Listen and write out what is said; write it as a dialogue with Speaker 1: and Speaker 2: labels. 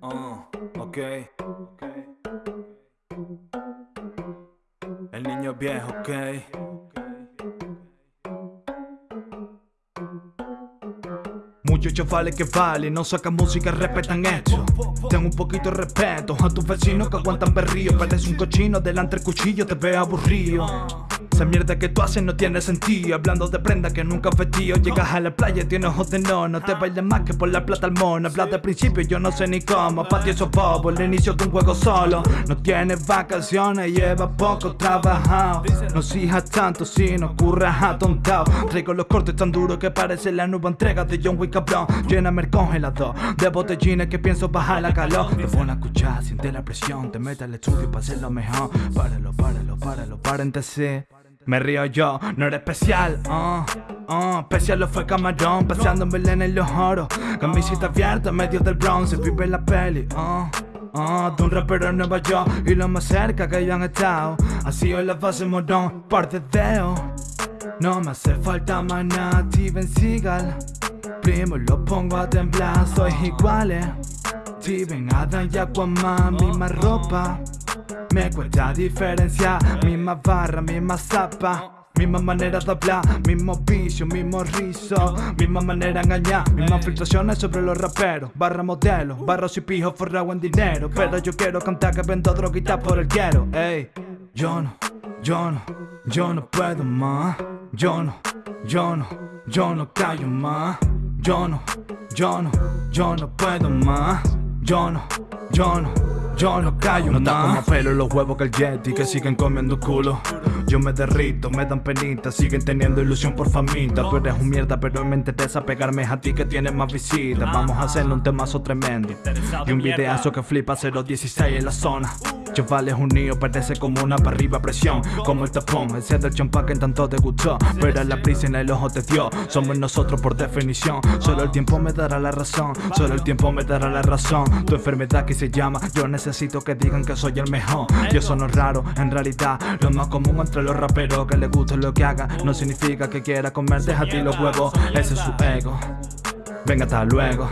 Speaker 1: Oh, ok. El niño viejo, ok. Muchos chavales que valen, no sacan música, respetan esto. Tengo un poquito de respeto a tus vecinos que aguantan berrío. Parece un cochino delante del cuchillo, te ve aburrido. Esa mierda que tú haces no tiene sentido. Hablando de prenda que nunca tío Llegas a la playa, tienes ojos de no No te bailes más que por la plata al mono. Hablas de principio, yo no sé ni cómo. Para ti eso el inicio de un juego solo. No tienes vacaciones, lleva poco trabajado. No exijas tanto si no curras atontado. Traigo los cortes tan duros que parece la nueva entrega de John Wick cabrón. Lléname el congelador de botellines que pienso bajar la calor. Te pone a escuchar, siente la presión. Te mete al estudio para hacerlo mejor. Páralo, páralo, páralo, paréntesis me río yo, no eres especial, uh, uh, especial lo fue camarón, paseando en Belén en los oros, camisita abierta medio del bronce, vive la peli, uh, uh, de un rapero en Nueva York y lo más cerca que hayan estado, así hoy la base morón, por dedeo, no me hace falta más nada, Steven Seagal, primo lo pongo a temblar, soy iguales, Steven, Adam y Aquaman, misma ropa. Me cuesta diferenciar Misma barra, misma zapa Misma manera de hablar, mismo vicio, mismo rizo Misma manera de engañar, mismas filtraciones sobre los raperos Barra modelo, barros y pijos forrado en dinero Pero yo quiero cantar que vendo droguitas por el quiero. Ey, yo no, yo no, yo no puedo más Yo no, yo no, yo no callo más Yo no, yo no, yo no puedo más Yo no, yo no yo no callo No está como pelo los huevos que el Yeti Que siguen comiendo culo. Yo me derrito, me dan penita Siguen teniendo ilusión por famita. Tú eres un mierda pero me interesa pegarme a ti que tienes más visitas Vamos a hacerle un temazo tremendo. Y un videazo que flipa 016 en la zona Chavales unidos parece como una para arriba presión Como el tapón, ese del champán que tanto te gustó Pero la prisa en el ojo te dio Somos nosotros por definición Solo el tiempo me dará la razón Solo el tiempo me dará la razón Tu enfermedad que se llama Yo necesito que digan que soy el mejor Yo sono raro, en realidad Lo más común entre los raperos Que le guste lo que haga No significa que quiera comerte a ti los huevos Ese es su ego Venga hasta luego